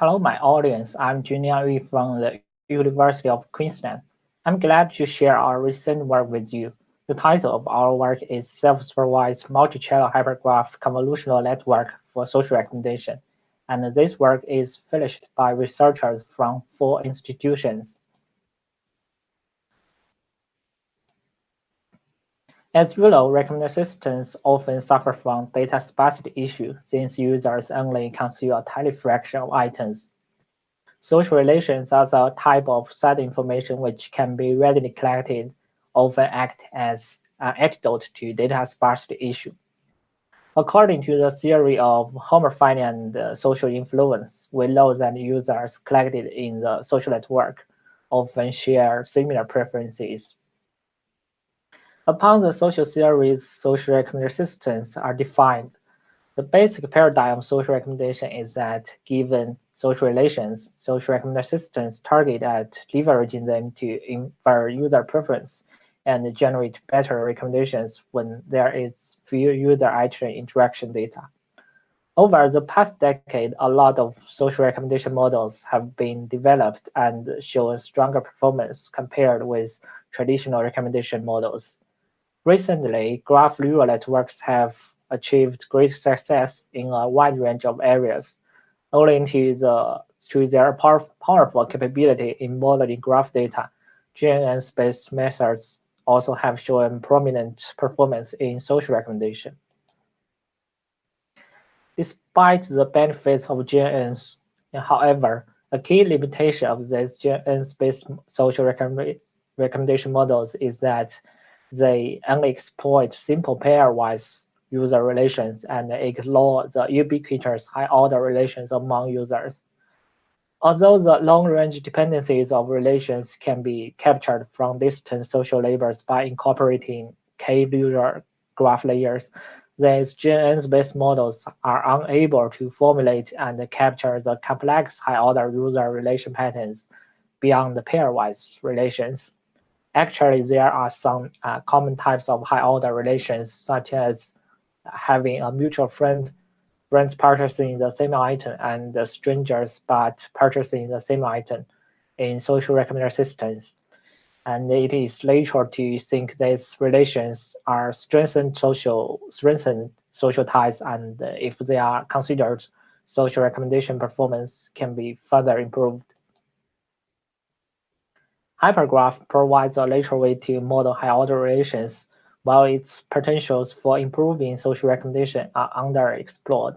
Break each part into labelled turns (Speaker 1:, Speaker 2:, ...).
Speaker 1: Hello, my audience. I'm Junliang Yu from the University of Queensland. I'm glad to share our recent work with you. The title of our work is Self-Supervised Multi-Channel Hypergraph Convolutional Network for Social Recommendation. And this work is finished by researchers from four institutions. As you know, recommendation systems often suffer from data sparsity issue since users only consume a tiny fraction of items. Social relations are the type of set information which can be readily collected, often act as an antidote to data sparsity issue. According to the theory of homophily and uh, social influence, we know that users collected in the social network often share similar preferences Upon the social theories, social recommendation systems are defined. The basic paradigm of social recommendation is that given social relations, social recommendation systems target at leveraging them to infer user preference and generate better recommendations when there is few user interaction data. Over the past decade, a lot of social recommendation models have been developed and shown stronger performance compared with traditional recommendation models. Recently, graph neural networks have achieved great success in a wide range of areas, owing to, the, to their power, powerful capability in modeling graph data. GNN-based methods also have shown prominent performance in social recommendation. Despite the benefits of GNNs, however, a key limitation of these GNN-based social recommendation models is that they only exploit simple pairwise user relations and ignore the ubiquitous high-order relations among users. Although the long-range dependencies of relations can be captured from distant social labels by incorporating k-user graph layers, these GNN-based models are unable to formulate and capture the complex high-order user relation patterns beyond the pairwise relations. Actually, there are some uh, common types of high-order relations, such as having a mutual friend, friends purchasing the same item, and strangers but purchasing the same item in social recommender systems. And it is natural to think these relations are strengthened social strengthen social ties, and if they are considered, social recommendation performance can be further improved. Hypergraph provides a natural way to model high-order relations, while its potentials for improving social recommendation are underexplored.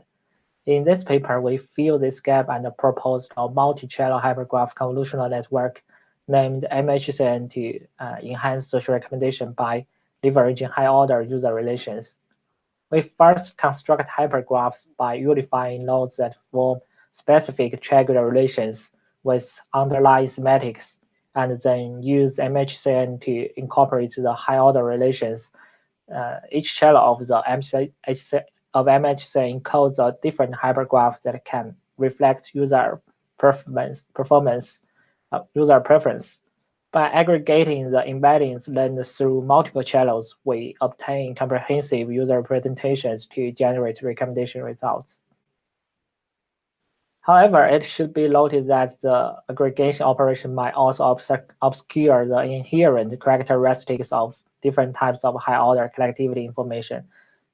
Speaker 1: In this paper, we fill this gap and proposed a multi-channel hypergraph convolutional network named MHCN to uh, enhance social recommendation by leveraging high-order user relations. We first construct hypergraphs by unifying nodes that form specific triangular relations with underlying semantics and then use MHCN to incorporate the high order relations. Uh, each channel of the MHC, of MHCN encodes a different hypergraph that can reflect user performance, performance uh, user preference. By aggregating the embeddings learned through multiple channels, we obtain comprehensive user presentations to generate recommendation results. However, it should be noted that the aggregation operation might also obscure the inherent characteristics of different types of high-order collectivity information,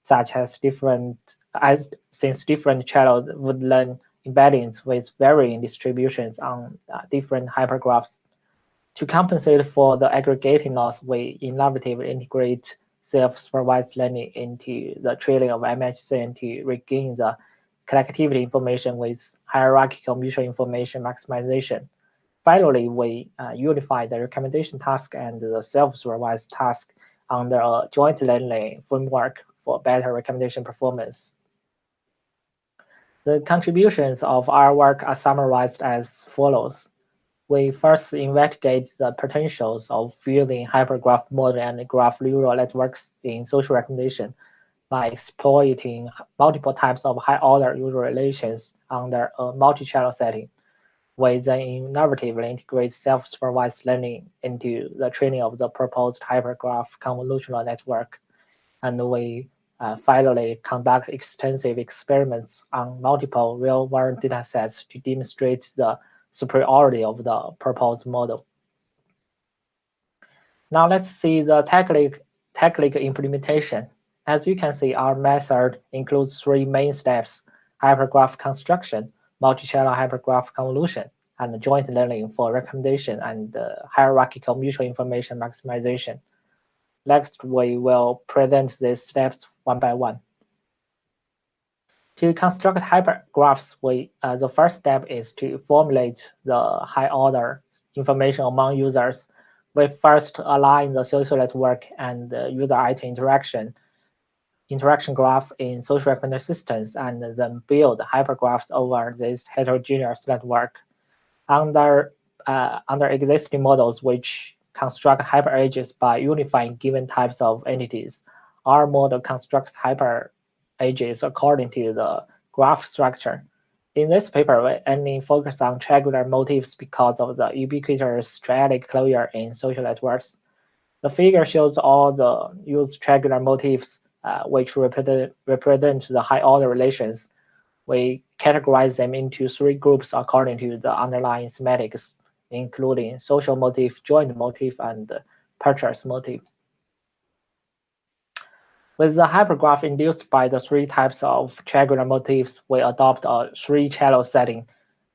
Speaker 1: such as different as since different channels would learn embeddings with varying distributions on uh, different hypergraphs. To compensate for the aggregating loss, we innovatively integrate self-supervised learning into the training of MHCN to regain the collectivity information with hierarchical mutual information maximization. Finally, we uh, unify the recommendation task and the self-supervised task under a joint learning framework for better recommendation performance. The contributions of our work are summarized as follows. We first investigate the potentials of fusing hypergraph model and graph neural networks in social recommendation by exploiting multiple types of high-order user relations under a multi-channel setting. We then innovatively integrate self-supervised learning into the training of the proposed hypergraph convolutional network. And we uh, finally conduct extensive experiments on multiple real-world datasets to demonstrate the superiority of the proposed model. Now let's see the technical, technical implementation. As you can see, our method includes three main steps, hypergraph construction, multi-channel hypergraph convolution, and joint learning for recommendation and uh, hierarchical mutual information maximization. Next, we will present these steps one by one. To construct hypergraphs, we, uh, the first step is to formulate the high-order information among users. We first align the social network and the user item interaction interaction graph in social recommender systems and then build hypergraphs over this heterogeneous network. Under, uh, under existing models which construct hyper edges by unifying given types of entities, our model constructs hyper edges according to the graph structure. In this paper, we only focus on triangular motifs because of the ubiquitous triadic closure in social networks. The figure shows all the used triangular motifs uh, which represent, represent the high order relations. We categorize them into three groups according to the underlying semantics, including social motif, joint motif, and purchase motif. With the hypergraph induced by the three types of triangular motifs, we adopt a three-channel setting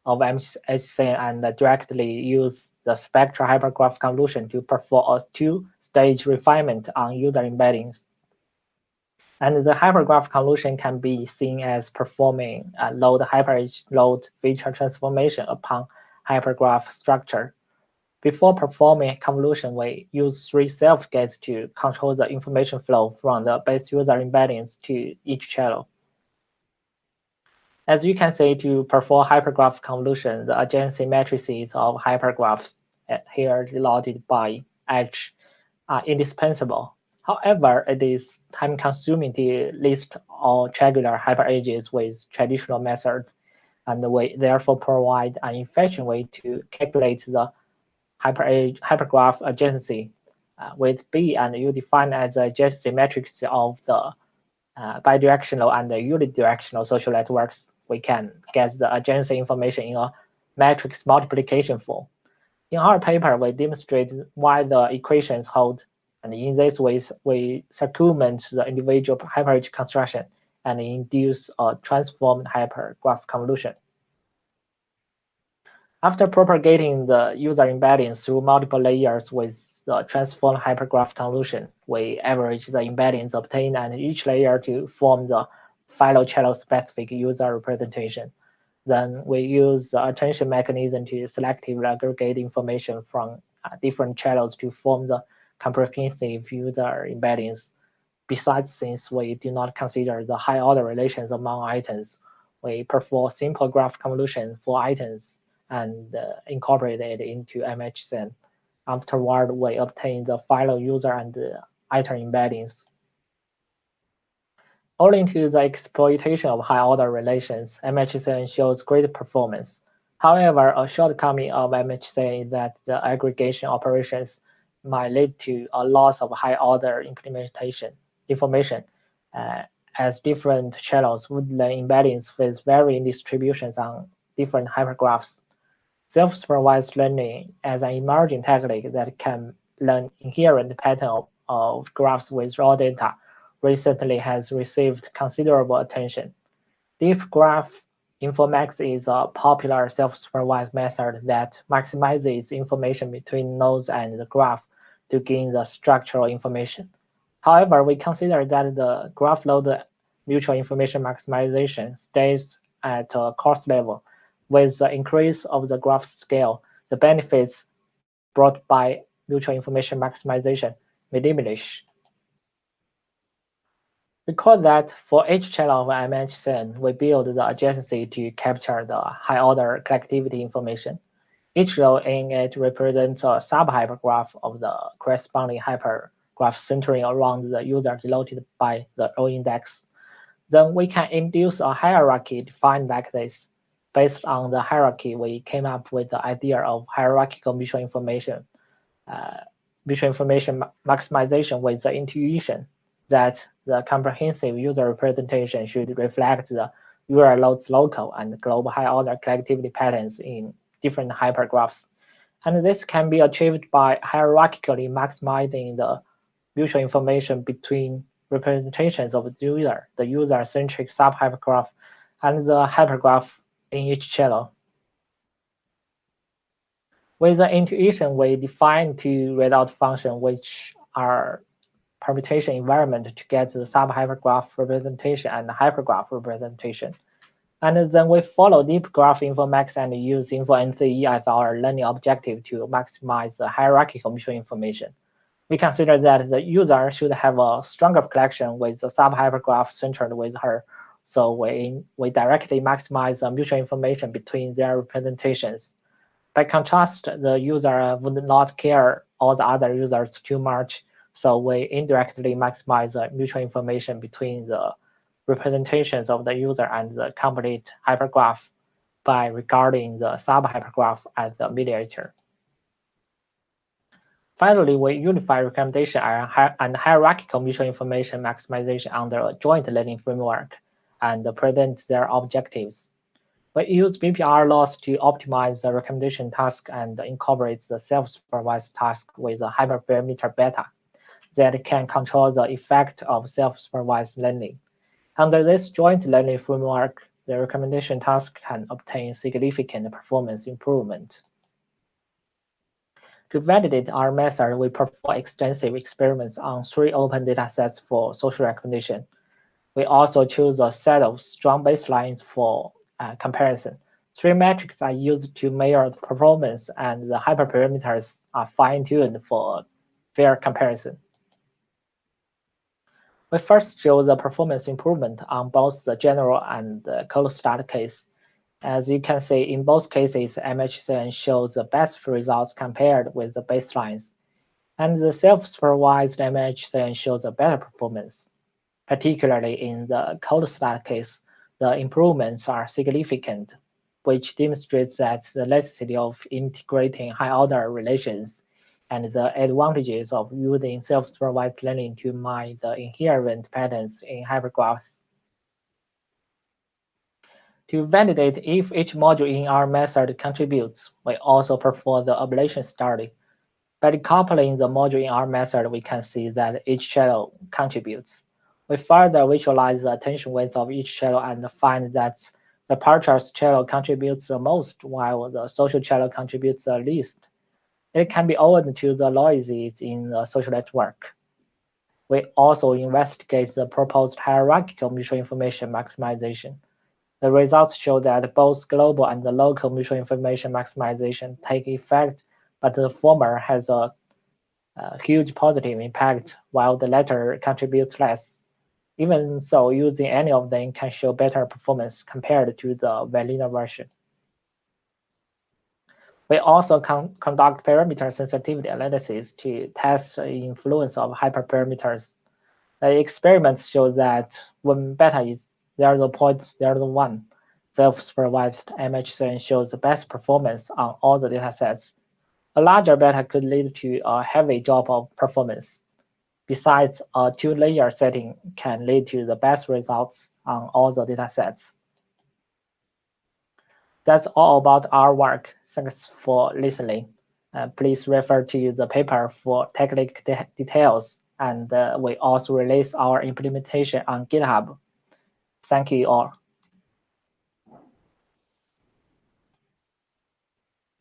Speaker 1: of MHCN and directly use the spectral hypergraph convolution to perform a two-stage refinement on user embeddings. And the hypergraph convolution can be seen as performing a node hyperedge node feature transformation upon hypergraph structure. Before performing convolution, we use three self-gates to control the information flow from the base user embeddings to each channel. As you can see, to perform hypergraph convolution, the adjacency matrices of hypergraphs uh, here denoted by H are indispensable. However, it is time-consuming to list all triangular hyperedges with traditional methods, and we therefore provide an efficient way to calculate the hyper hypergraph adjacency uh, with B and U defined as the adjacency matrix of the uh, bidirectional and unidirectional social networks. We can get the adjacency information in a matrix multiplication form. In our paper, we demonstrate why the equations hold and in this way, we circumvent the individual hyperedge construction and induce a transformed hypergraph convolution. After propagating the user embeddings through multiple layers with the transformed hypergraph convolution, we average the embeddings obtained at each layer to form the final channel specific user representation. Then we use the attention mechanism to selectively aggregate information from uh, different channels to form the comprehensive user embeddings. Besides, since we do not consider the high order relations among items, we perform simple graph convolution for items and uh, incorporate it into MHCN. Afterward, we obtain the final user and uh, item embeddings. Owing to the exploitation of high order relations, MHCN shows great performance. However, a shortcoming of MHCN is that the aggregation operations might lead to a loss of high order implementation information uh, as different channels would learn embeddings with varying distributions on different hypergraphs. Self-supervised learning as an emerging technique that can learn inherent pattern of, graphs with raw data recently has received considerable attention. Deep graph Infomax is a popular self-supervised method that maximizes information between nodes and the graph to gain the structural information. However, we consider that the graph load mutual information maximization stays at a cost level. With the increase of the graph scale, the benefits brought by mutual information maximization may diminish. Recall that for each channel of MHCN, we build the adjacency to capture the high-order collectivity information. Each row in it represents a sub-hypergraph of the corresponding hypergraph centering around the user denoted by the row index. Then we can induce a hierarchy defined like this. Based on the hierarchy, we came up with the idea of hierarchical mutual information, uh, mutual information maximization with the intuition. that the comprehensive user representation should reflect the URL loads local and global high-order collectivity patterns in different hypergraphs. And this can be achieved by hierarchically maximizing the mutual information between representations of the user, the user-centric sub-hypergraph, and the hypergraph in each channel. With the intuition, we define two result functions which are permutation invariant to get the sub-hypergraph representation and hypergraph representation. And then we follow deep graph Infomax and use InfoNCE as our learning objective to maximize the hierarchical mutual information. We consider that the user should have a stronger collection with the sub-hypergraph centered with her. So we, we directly maximize the mutual information between their representations. By contrast, the user would not care all the other users too much so we indirectly maximize the mutual information between the representations of the user and the complete hypergraph by regarding the sub-hypergraph as the mediator. Finally, we unify recommendation and hierarchical mutual information maximization under a joint learning framework and present their objectives. We use BPR loss to optimize the recommendation task and incorporate the self-supervised task with a hyperparameter beta that can control the effect of self-supervised learning. Under this joint learning framework, the recommendation task can obtain significant performance improvement. To validate our method, we perform extensive experiments on three open datasets for social recommendation. We also choose a set of strong baselines for uh, comparison. Three metrics are used to measure the performance, and the hyperparameters are fine-tuned for fair comparison. We first show the performance improvement on both the general and the cold start case. As you can see, in both cases, MHCN shows the best results compared with the baselines. And the self-supervised MHCN shows a better performance. Particularly in the cold start case, the improvements are significant, which demonstrates that the necessity of integrating high-order relations and the advantages of using self-supervised learning to mine the inherent patterns in hypergraphs. To validate if each module in our method contributes, we also perform the ablation study. By decoupling the module in our method, we can see that each channel contributes. We further visualize the attention weights of each channel and find that the purchase channel contributes the most, while the social channel contributes the least. It can be owed to the noises in the social network. We also investigate the proposed hierarchical mutual information maximization. The results show that both global and local mutual information maximization take effect, but the former has a, a huge positive impact, while the latter contributes less. Even so, using any of them can show better performance compared to the vanilla version. We also con conduct parameter sensitivity analysis to test the influence of hyperparameters. The experiments show that when beta is 0.01, self-supervised MHCN shows the best performance on all the datasets. A larger beta could lead to a heavy drop of performance. Besides, a two-layer setting can lead to the best results on all the datasets. That's all about our work. Thanks for listening. Uh, please refer to the paper for technical de details, and uh, we also release our implementation on GitHub. Thank you all.